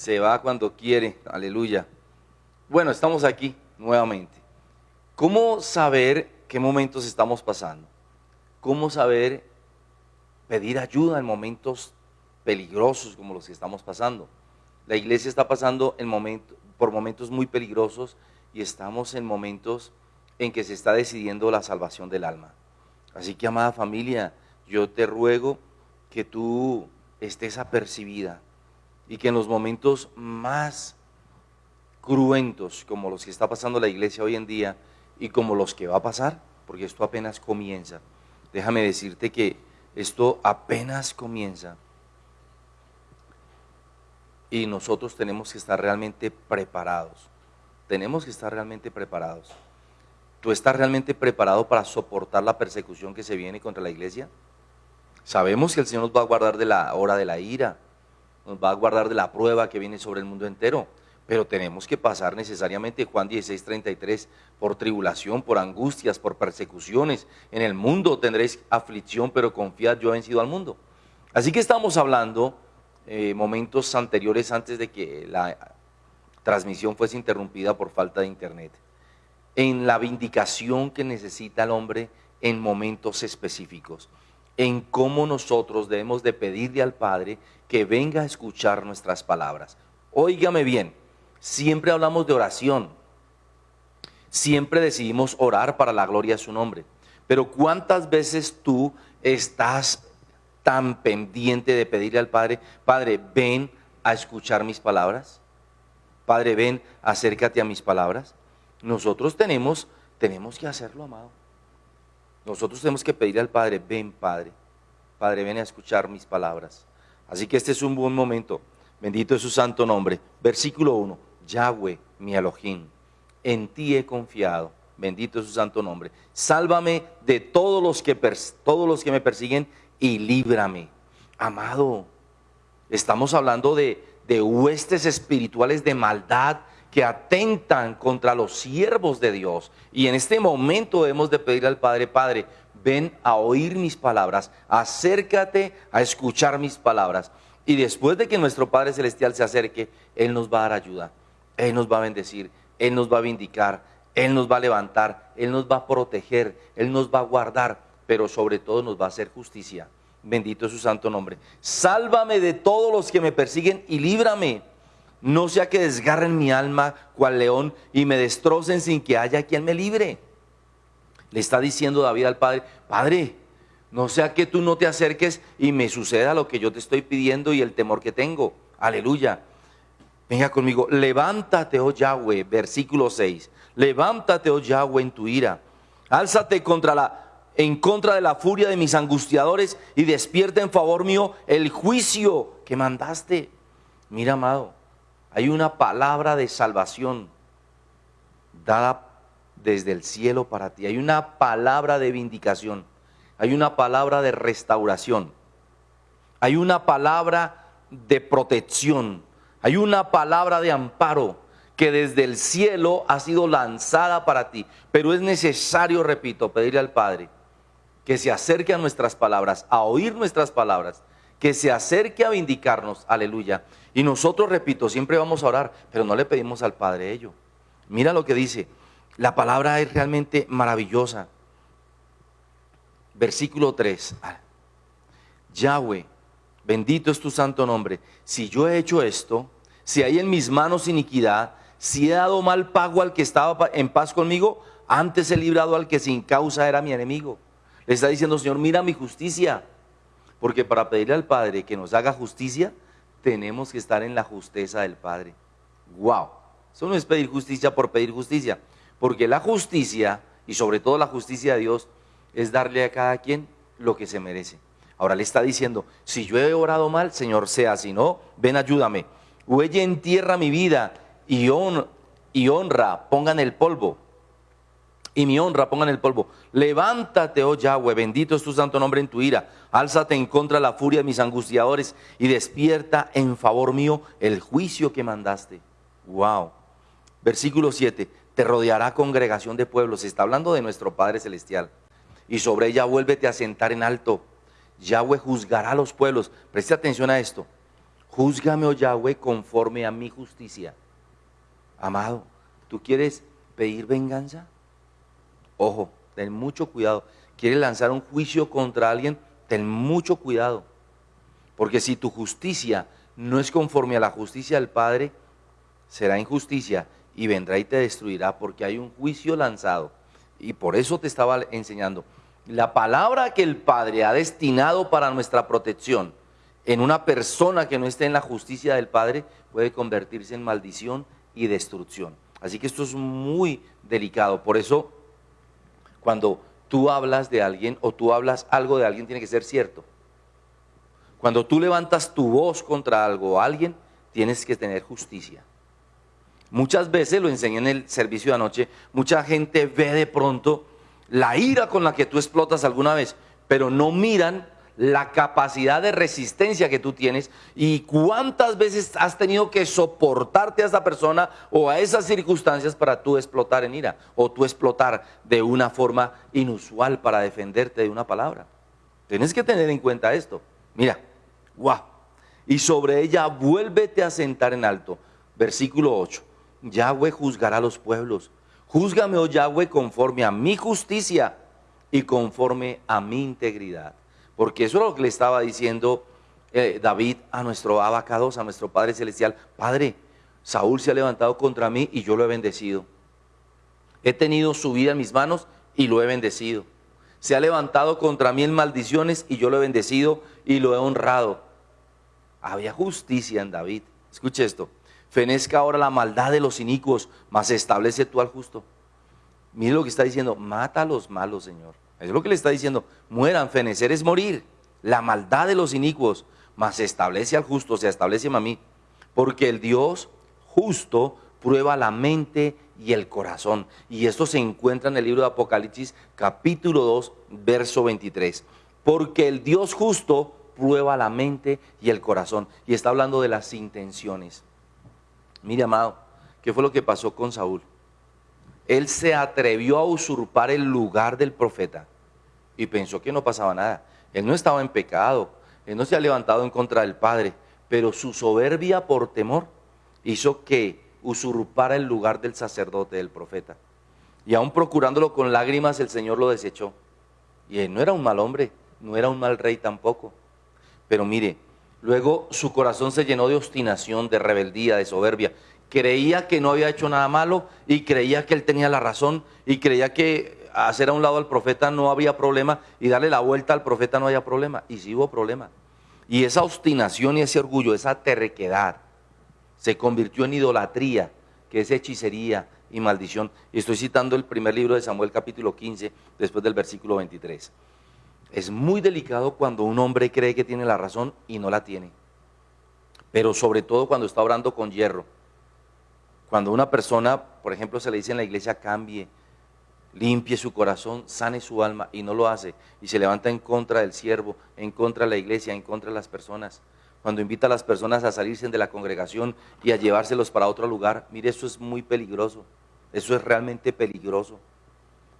se va cuando quiere, aleluya. Bueno, estamos aquí nuevamente. ¿Cómo saber qué momentos estamos pasando? ¿Cómo saber pedir ayuda en momentos peligrosos como los que estamos pasando? La iglesia está pasando en por momentos muy peligrosos y estamos en momentos en que se está decidiendo la salvación del alma. Así que, amada familia, yo te ruego que tú estés apercibida y que en los momentos más cruentos, como los que está pasando la iglesia hoy en día y como los que va a pasar, porque esto apenas comienza, déjame decirte que esto apenas comienza y nosotros tenemos que estar realmente preparados. Tenemos que estar realmente preparados. ¿Tú estás realmente preparado para soportar la persecución que se viene contra la iglesia? Sabemos que el Señor nos va a guardar de la hora de la ira, nos va a guardar de la prueba que viene sobre el mundo entero, pero tenemos que pasar necesariamente, Juan 16, 33, por tribulación, por angustias, por persecuciones. En el mundo tendréis aflicción, pero confiad, yo he vencido al mundo. Así que estamos hablando eh, momentos anteriores antes de que la transmisión fuese interrumpida por falta de internet, en la vindicación que necesita el hombre en momentos específicos en cómo nosotros debemos de pedirle al Padre que venga a escuchar nuestras palabras. Óigame bien, siempre hablamos de oración, siempre decidimos orar para la gloria de su nombre, pero ¿cuántas veces tú estás tan pendiente de pedirle al Padre, Padre, ven a escuchar mis palabras? Padre, ven, acércate a mis palabras. Nosotros tenemos, tenemos que hacerlo, amado. Nosotros tenemos que pedirle al Padre, ven Padre, Padre, ven a escuchar mis palabras. Así que este es un buen momento. Bendito es su santo nombre. Versículo 1, Yahweh, mi Elohim, en ti he confiado. Bendito es su santo nombre. Sálvame de todos los que, todos los que me persiguen y líbrame. Amado, estamos hablando de, de huestes espirituales de maldad que atentan contra los siervos de Dios. Y en este momento debemos de pedir al Padre, Padre, ven a oír mis palabras, acércate a escuchar mis palabras. Y después de que nuestro Padre Celestial se acerque, Él nos va a dar ayuda, Él nos va a bendecir, Él nos va a vindicar, Él nos va a levantar, Él nos va a proteger, Él nos va a guardar, pero sobre todo nos va a hacer justicia. Bendito es su santo nombre. Sálvame de todos los que me persiguen y líbrame no sea que desgarren mi alma cual león y me destrocen sin que haya quien me libre. Le está diciendo David al Padre, Padre, no sea que tú no te acerques y me suceda lo que yo te estoy pidiendo y el temor que tengo. Aleluya. Venga conmigo, levántate, oh Yahweh, versículo 6. Levántate, oh Yahweh, en tu ira. Álzate contra la en contra de la furia de mis angustiadores y despierta en favor mío el juicio que mandaste. Mira, amado, hay una palabra de salvación dada desde el cielo para ti. Hay una palabra de vindicación. Hay una palabra de restauración. Hay una palabra de protección. Hay una palabra de amparo que desde el cielo ha sido lanzada para ti. Pero es necesario, repito, pedirle al Padre que se acerque a nuestras palabras, a oír nuestras palabras, que se acerque a vindicarnos. Aleluya. Y nosotros, repito, siempre vamos a orar, pero no le pedimos al Padre ello. Mira lo que dice. La palabra es realmente maravillosa. Versículo 3. Yahweh, bendito es tu santo nombre. Si yo he hecho esto, si hay en mis manos iniquidad, si he dado mal pago al que estaba en paz conmigo, antes he librado al que sin causa era mi enemigo. Le está diciendo, Señor, mira mi justicia. Porque para pedirle al Padre que nos haga justicia, tenemos que estar en la justeza del Padre. ¡Wow! Eso no es pedir justicia por pedir justicia, porque la justicia, y sobre todo la justicia de Dios, es darle a cada quien lo que se merece. Ahora le está diciendo, si yo he orado mal, Señor, sea, si no, ven ayúdame. Huelle en tierra mi vida y honra, pongan el polvo y mi honra pongan el polvo. Levántate, oh Yahweh, bendito es tu santo nombre en tu ira. Álzate en contra de la furia de mis angustiadores y despierta en favor mío el juicio que mandaste. Wow. Versículo 7. Te rodeará congregación de pueblos. Está hablando de nuestro Padre Celestial. Y sobre ella vuélvete a sentar en alto. Yahweh juzgará a los pueblos. Preste atención a esto. Júzgame, oh Yahweh, conforme a mi justicia. Amado, ¿tú quieres pedir venganza? Ojo, ten mucho cuidado. ¿Quieres lanzar un juicio contra alguien? Ten mucho cuidado. Porque si tu justicia no es conforme a la justicia del Padre, será injusticia y vendrá y te destruirá porque hay un juicio lanzado. Y por eso te estaba enseñando. La palabra que el Padre ha destinado para nuestra protección en una persona que no esté en la justicia del Padre puede convertirse en maldición y destrucción. Así que esto es muy delicado. Por eso, cuando tú hablas de alguien o tú hablas algo de alguien, tiene que ser cierto. Cuando tú levantas tu voz contra algo o alguien, tienes que tener justicia. Muchas veces, lo enseñé en el servicio de anoche, mucha gente ve de pronto la ira con la que tú explotas alguna vez, pero no miran la capacidad de resistencia que tú tienes y cuántas veces has tenido que soportarte a esa persona o a esas circunstancias para tú explotar en ira o tú explotar de una forma inusual para defenderte de una palabra. Tienes que tener en cuenta esto. Mira, guau. Y sobre ella vuélvete a sentar en alto. Versículo 8. Yahweh juzgará a los pueblos. Júzgame, oh Yahweh, conforme a mi justicia y conforme a mi integridad. Porque eso es lo que le estaba diciendo eh, David a nuestro abacados, a nuestro Padre Celestial. Padre, Saúl se ha levantado contra mí y yo lo he bendecido. He tenido su vida en mis manos y lo he bendecido. Se ha levantado contra mí en maldiciones y yo lo he bendecido y lo he honrado. Había justicia en David. Escuche esto. Fenezca ahora la maldad de los inicuos, mas establece tú al justo. Mire lo que está diciendo, mata a los malos, Señor. Es lo que le está diciendo. Mueran, fenecer es morir. La maldad de los inicuos, mas establece al justo, se establece a mí. Porque el Dios justo prueba la mente y el corazón. Y esto se encuentra en el libro de Apocalipsis capítulo 2, verso 23. Porque el Dios justo prueba la mente y el corazón. Y está hablando de las intenciones. Mire, amado, ¿qué fue lo que pasó con Saúl? Él se atrevió a usurpar el lugar del profeta y pensó que no pasaba nada. Él no estaba en pecado, él no se ha levantado en contra del Padre, pero su soberbia por temor hizo que usurpara el lugar del sacerdote, del profeta. Y aún procurándolo con lágrimas, el Señor lo desechó. Y él no era un mal hombre, no era un mal rey tampoco. Pero mire, luego su corazón se llenó de obstinación, de rebeldía, de soberbia. Creía que no había hecho nada malo y creía que él tenía la razón y creía que hacer a un lado al profeta no había problema y darle la vuelta al profeta no había problema. Y sí hubo problema. Y esa obstinación y ese orgullo, esa terquedad, se convirtió en idolatría, que es hechicería y maldición. Y estoy citando el primer libro de Samuel capítulo 15, después del versículo 23. Es muy delicado cuando un hombre cree que tiene la razón y no la tiene. Pero sobre todo cuando está orando con hierro. Cuando una persona, por ejemplo, se le dice en la iglesia, cambie, limpie su corazón, sane su alma y no lo hace y se levanta en contra del siervo, en contra de la iglesia, en contra de las personas. Cuando invita a las personas a salirse de la congregación y a llevárselos para otro lugar, mire, eso es muy peligroso, eso es realmente peligroso.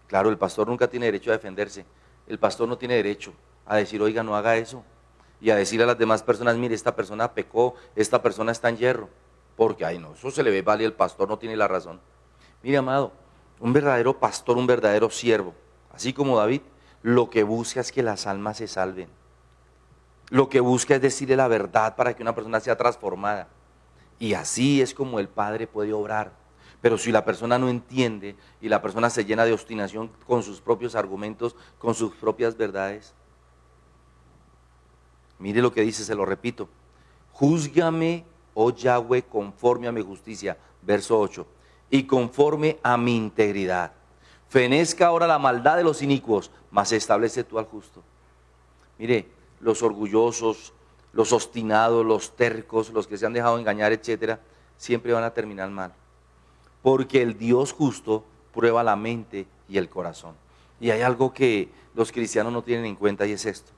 Claro, el pastor nunca tiene derecho a defenderse, el pastor no tiene derecho a decir, oiga, no haga eso, y a decir a las demás personas, mire, esta persona pecó, esta persona está en hierro, porque, ay, no, eso se le ve vale, el pastor no tiene la razón. Mire, amado, un verdadero pastor, un verdadero siervo, así como David, lo que busca es que las almas se salven. Lo que busca es decirle la verdad para que una persona sea transformada. Y así es como el Padre puede obrar. Pero si la persona no entiende y la persona se llena de obstinación con sus propios argumentos, con sus propias verdades, mire lo que dice, se lo repito. Júzgame, oh Yahweh, conforme a mi justicia. Verso 8 y conforme a mi integridad. Fenezca ahora la maldad de los inicuos, mas establece tú al justo. Mire, los orgullosos, los obstinados, los tercos, los que se han dejado engañar, etcétera, siempre van a terminar mal. Porque el Dios justo prueba la mente y el corazón. Y hay algo que los cristianos no tienen en cuenta y es esto.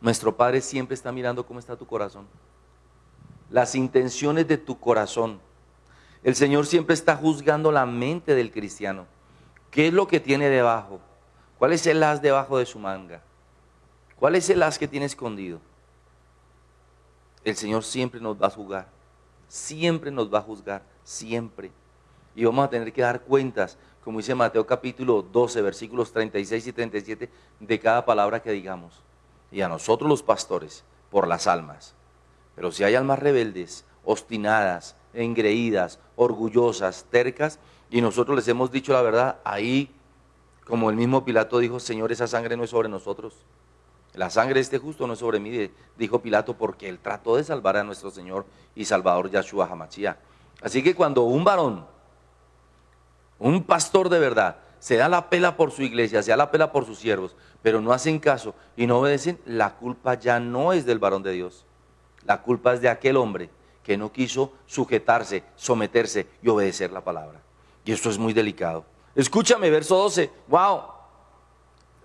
Nuestro Padre siempre está mirando cómo está tu corazón. Las intenciones de tu corazón el Señor siempre está juzgando la mente del cristiano. ¿Qué es lo que tiene debajo? ¿Cuál es el as debajo de su manga? ¿Cuál es el as que tiene escondido? el Señor siempre nos va a juzgar, siempre nos va a juzgar, siempre. Y vamos a tener que dar cuentas, como dice Mateo capítulo 12, versículos 36 y 37, de cada palabra que digamos. Y a nosotros los pastores, por las almas. Pero si hay almas rebeldes, obstinadas, engreídas, orgullosas, tercas, y nosotros les hemos dicho la verdad, ahí, como el mismo Pilato dijo, Señor, esa sangre no es sobre nosotros. La sangre de este justo no es sobre mí, dijo Pilato, porque él trató de salvar a nuestro Señor y Salvador Yahshua Hamachia. Así que cuando un varón, un pastor de verdad, se da la pela por su iglesia, se da la pela por sus siervos, pero no hacen caso y no obedecen, la culpa ya no es del varón de Dios. La culpa es de aquel hombre que no quiso sujetarse, someterse y obedecer la palabra. Y esto es muy delicado. Escúchame, verso 12. Wow.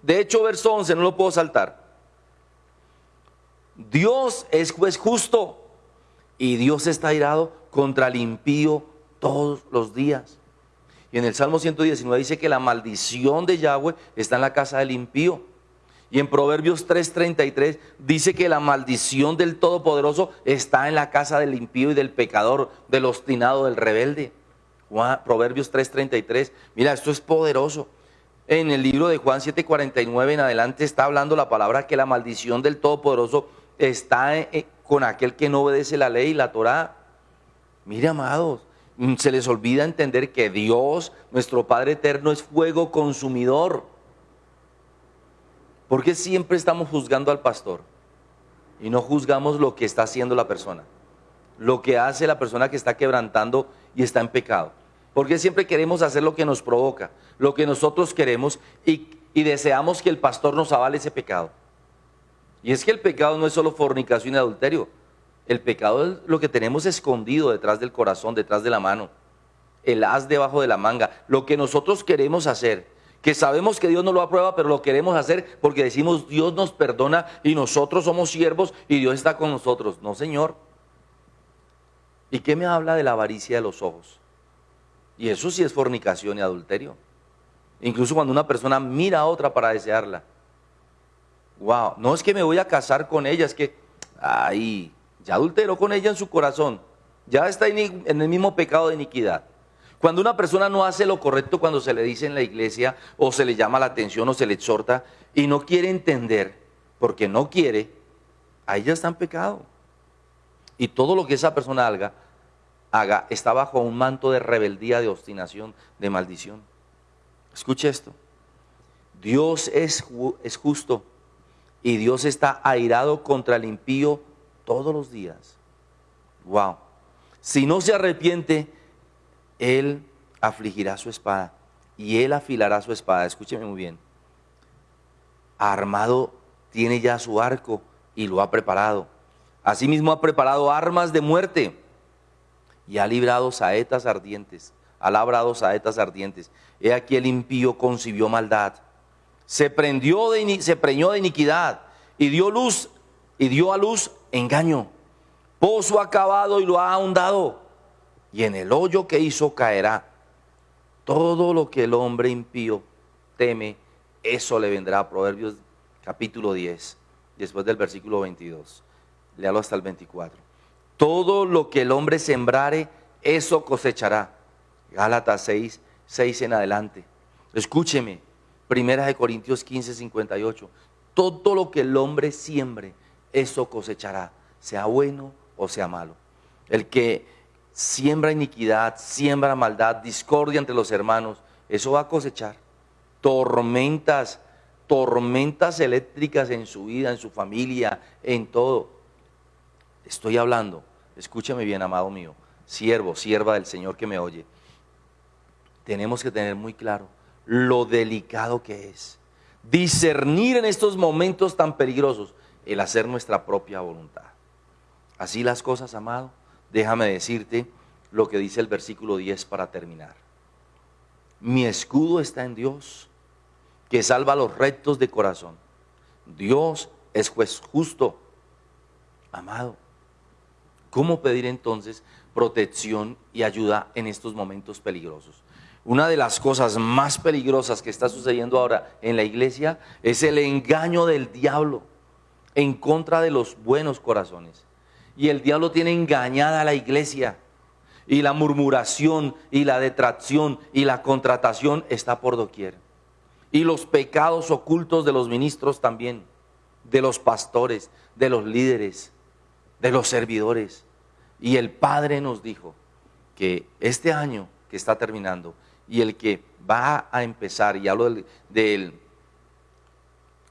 De hecho, verso 11, no lo puedo saltar. Dios es justo y Dios está airado contra el impío todos los días. Y en el Salmo 119 dice que la maldición de Yahweh está en la casa del impío. Y en Proverbios 3:33 dice que la maldición del Todopoderoso está en la casa del impío y del pecador, del obstinado, del rebelde. Proverbios 3:33. Mira, esto es poderoso. En el libro de Juan 7:49 en adelante está hablando la palabra que la maldición del Todopoderoso está con aquel que no obedece la ley la Torah. Mire, amados, se les olvida entender que Dios, nuestro Padre eterno, es fuego consumidor. ¿Por qué siempre estamos juzgando al pastor y no juzgamos lo que está haciendo la persona? Lo que hace la persona que está quebrantando y está en pecado. ¿Por qué siempre queremos hacer lo que nos provoca, lo que nosotros queremos y, y deseamos que el pastor nos avale ese pecado? Y es que el pecado no es solo fornicación y adulterio. El pecado es lo que tenemos escondido detrás del corazón, detrás de la mano. El as debajo de la manga. Lo que nosotros queremos hacer. Que sabemos que Dios no lo aprueba, pero lo queremos hacer porque decimos Dios nos perdona y nosotros somos siervos y Dios está con nosotros. No, Señor. ¿Y qué me habla de la avaricia de los ojos? Y eso sí es fornicación y adulterio. Incluso cuando una persona mira a otra para desearla. Wow, no es que me voy a casar con ella, es que, ay, ya adulteró con ella en su corazón, ya está en el mismo pecado de iniquidad. Cuando una persona no hace lo correcto cuando se le dice en la iglesia o se le llama la atención o se le exhorta y no quiere entender, porque no quiere, ahí ya está en pecado. Y todo lo que esa persona haga, haga está bajo un manto de rebeldía, de obstinación, de maldición. Escuche esto. Dios es, es justo y Dios está airado contra el impío todos los días. Wow. Si no se arrepiente, Él afligirá su espada y Él afilará su espada. Escúcheme muy bien. Armado tiene ya su arco y lo ha preparado. Asimismo ha preparado armas de muerte y ha librado saetas ardientes. Ha labrado saetas ardientes. He aquí el impío concibió maldad se, prendió de, se preñó de iniquidad y dio luz y dio a luz engaño. Pozo acabado y lo ha ahondado y en el hoyo que hizo caerá. Todo lo que el hombre impío teme, eso le vendrá. Proverbios capítulo 10, después del versículo 22. Léalo hasta el 24. Todo lo que el hombre sembrare, eso cosechará. Gálatas 6, 6 en adelante. Escúcheme, Primera de Corintios 15, 58. Todo lo que el hombre siembre, eso cosechará, sea bueno o sea malo. El que siembra iniquidad, siembra maldad, discordia entre los hermanos, eso va a cosechar. Tormentas, tormentas eléctricas en su vida, en su familia, en todo. Estoy hablando, escúchame bien, amado mío, siervo, sierva del Señor que me oye. Tenemos que tener muy claro lo delicado que es. Discernir en estos momentos tan peligrosos el hacer nuestra propia voluntad. Así las cosas, amado, déjame decirte lo que dice el versículo 10 para terminar. Mi escudo está en Dios, que salva a los rectos de corazón. Dios es juez justo. Amado, ¿cómo pedir entonces protección y ayuda en estos momentos peligrosos? Una de las cosas más peligrosas que está sucediendo ahora en la iglesia es el engaño del diablo en contra de los buenos corazones. Y el diablo tiene engañada a la iglesia. Y la murmuración y la detracción y la contratación está por doquier. Y los pecados ocultos de los ministros también, de los pastores, de los líderes, de los servidores. Y el Padre nos dijo que este año que está terminando y el que va a empezar, y hablo del,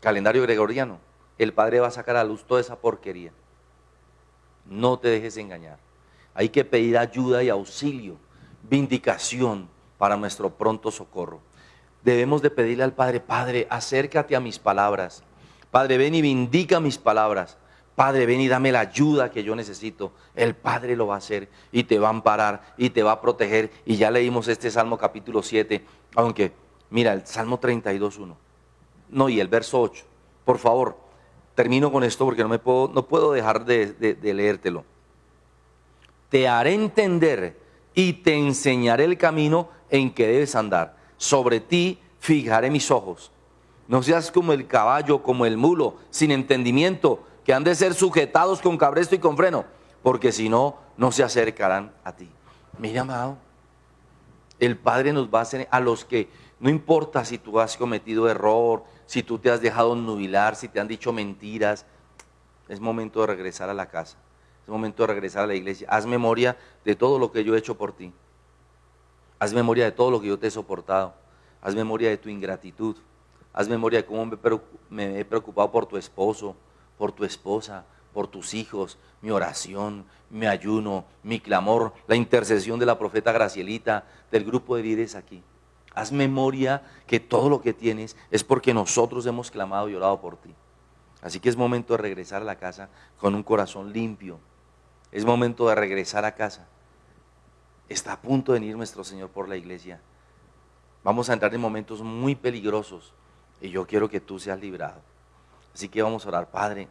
calendario gregoriano, el Padre va a sacar a luz toda esa porquería. No te dejes engañar. Hay que pedir ayuda y auxilio, vindicación para nuestro pronto socorro. Debemos de pedirle al Padre, Padre, acércate a mis palabras. Padre, ven y vindica mis palabras. Padre, ven y dame la ayuda que yo necesito. El Padre lo va a hacer y te va a amparar y te va a proteger. Y ya leímos este Salmo capítulo 7, aunque, mira, el Salmo 32, 1. No, y el verso 8. Por favor, termino con esto porque no, me puedo, no puedo dejar de, de leértelo. Te haré entender y te enseñaré el camino en que debes andar. Sobre ti fijaré mis ojos. No seas como el caballo, como el mulo, sin entendimiento que han de ser sujetados con cabresto y con freno, porque si no, no se acercarán a ti. Mira, amado, el Padre nos va a hacer a los que, no importa si tú has cometido error, si tú te has dejado nubilar, si te han dicho mentiras, es momento de regresar a la casa, es momento de regresar a la iglesia. Haz memoria de todo lo que yo he hecho por ti. Haz memoria de todo lo que yo te he soportado. Haz memoria de tu ingratitud. Haz memoria de cómo me he preocupado por tu esposo, por tu esposa, por tus hijos, mi oración, mi ayuno, mi clamor, la intercesión de la profeta Gracielita, del grupo de líderes aquí. Haz memoria que todo lo que tienes es porque nosotros hemos clamado y orado por ti. Así que es momento de regresar a la casa con un corazón limpio. Es momento de regresar a casa. Está a punto de venir nuestro Señor por la iglesia. Vamos a entrar en momentos muy peligrosos y yo quiero que tú seas librado. Así que vamos a orar, Padre,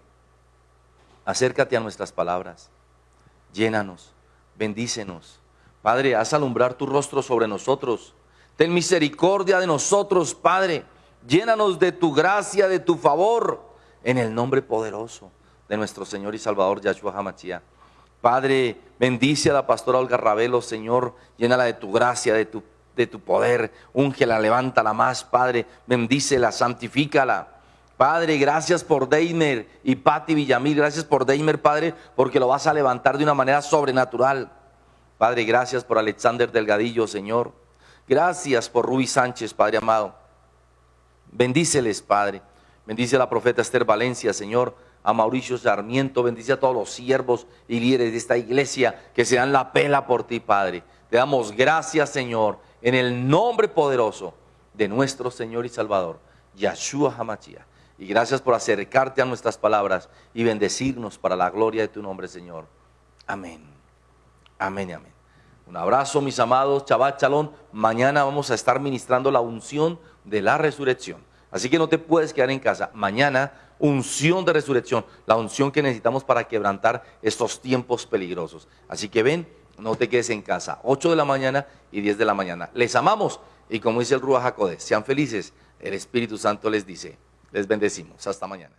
acércate a nuestras palabras, llénanos, bendícenos. Padre, haz alumbrar tu rostro sobre nosotros. Ten misericordia de nosotros, Padre. Llénanos de tu gracia, de tu favor, en el nombre poderoso de nuestro Señor y Salvador Yahshua Hamachia. Padre, bendice a la pastora Olga Ravelo, Señor, llénala de tu gracia, de tu, de tu poder, úngela, levántala más, Padre, bendícela, santifícala. Padre, gracias por Deimer y Patti Villamil. Gracias por Deimer, Padre, porque lo vas a levantar de una manera sobrenatural. Padre, gracias por Alexander Delgadillo, Señor. Gracias por Ruby Sánchez, Padre amado. Bendíceles, Padre. Bendice a la profeta Esther Valencia, Señor. A Mauricio Sarmiento. Bendice a todos los siervos y líderes de esta iglesia que se dan la pela por ti, Padre. Te damos gracias, Señor, en el nombre poderoso de nuestro Señor y Salvador, Yahshua Hamachia. Y gracias por acercarte a nuestras palabras y bendecirnos para la gloria de tu nombre, Señor. Amén. Amén y amén. Un abrazo, mis amados. Chabat Chalón. Mañana vamos a estar ministrando la unción de la resurrección. Así que no te puedes quedar en casa. Mañana, unción de resurrección. La unción que necesitamos para quebrantar estos tiempos peligrosos. Así que ven, no te quedes en casa. 8 de la mañana y 10 de la mañana. Les amamos. Y como dice el Ruach Jacode, sean felices. El Espíritu Santo les dice. Les bendecimos. Hasta mañana.